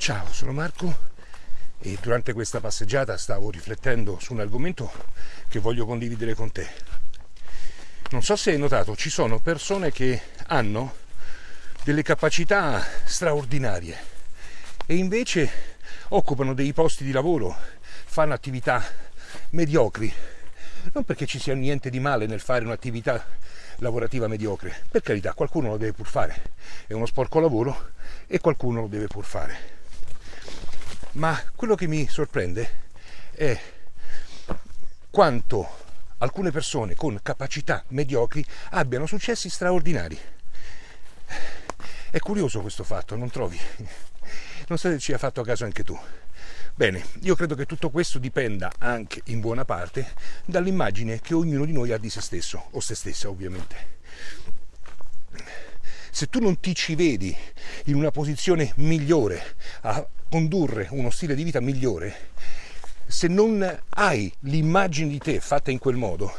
Ciao, sono Marco e durante questa passeggiata stavo riflettendo su un argomento che voglio condividere con te. Non so se hai notato, ci sono persone che hanno delle capacità straordinarie e invece occupano dei posti di lavoro, fanno attività mediocri. Non perché ci sia niente di male nel fare un'attività lavorativa mediocre, per carità, qualcuno lo deve pur fare, è uno sporco lavoro e qualcuno lo deve pur fare ma quello che mi sorprende è quanto alcune persone con capacità mediocri abbiano successi straordinari. È curioso questo fatto, non trovi? Non so se ci hai fatto a caso anche tu. Bene, io credo che tutto questo dipenda anche in buona parte dall'immagine che ognuno di noi ha di se stesso, o se stessa ovviamente. Se tu non ti ci vedi in una posizione migliore condurre uno stile di vita migliore, se non hai l'immagine di te fatta in quel modo,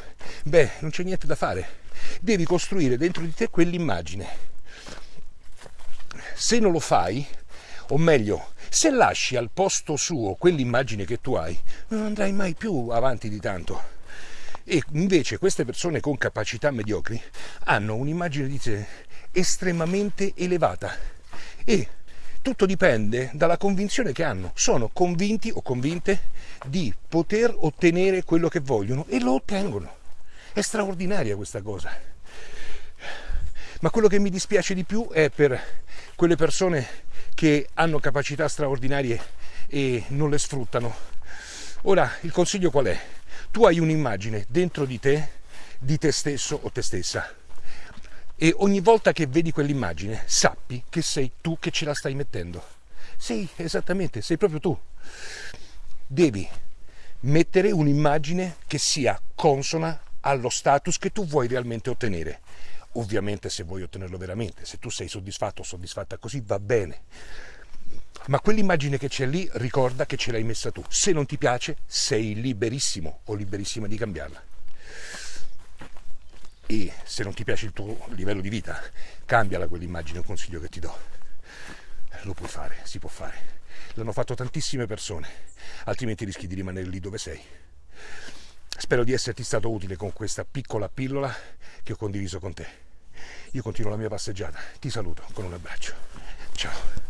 beh, non c'è niente da fare. Devi costruire dentro di te quell'immagine. Se non lo fai, o meglio, se lasci al posto suo quell'immagine che tu hai, non andrai mai più avanti di tanto. E invece queste persone con capacità mediocri hanno un'immagine di te estremamente elevata e tutto dipende dalla convinzione che hanno. Sono convinti o convinte di poter ottenere quello che vogliono e lo ottengono. È straordinaria questa cosa. Ma quello che mi dispiace di più è per quelle persone che hanno capacità straordinarie e non le sfruttano. Ora, il consiglio qual è? Tu hai un'immagine dentro di te, di te stesso o te stessa e ogni volta che vedi quell'immagine sappi che sei tu che ce la stai mettendo. Sì, esattamente, sei proprio tu. Devi mettere un'immagine che sia consona allo status che tu vuoi realmente ottenere. Ovviamente se vuoi ottenerlo veramente, se tu sei soddisfatto o soddisfatta così va bene. Ma quell'immagine che c'è lì ricorda che ce l'hai messa tu. Se non ti piace sei liberissimo o liberissima di cambiarla e se non ti piace il tuo livello di vita, cambiala quell'immagine, un consiglio che ti do. Lo puoi fare, si può fare. L'hanno fatto tantissime persone, altrimenti rischi di rimanere lì dove sei. Spero di esserti stato utile con questa piccola pillola che ho condiviso con te. Io continuo la mia passeggiata, ti saluto con un abbraccio. Ciao.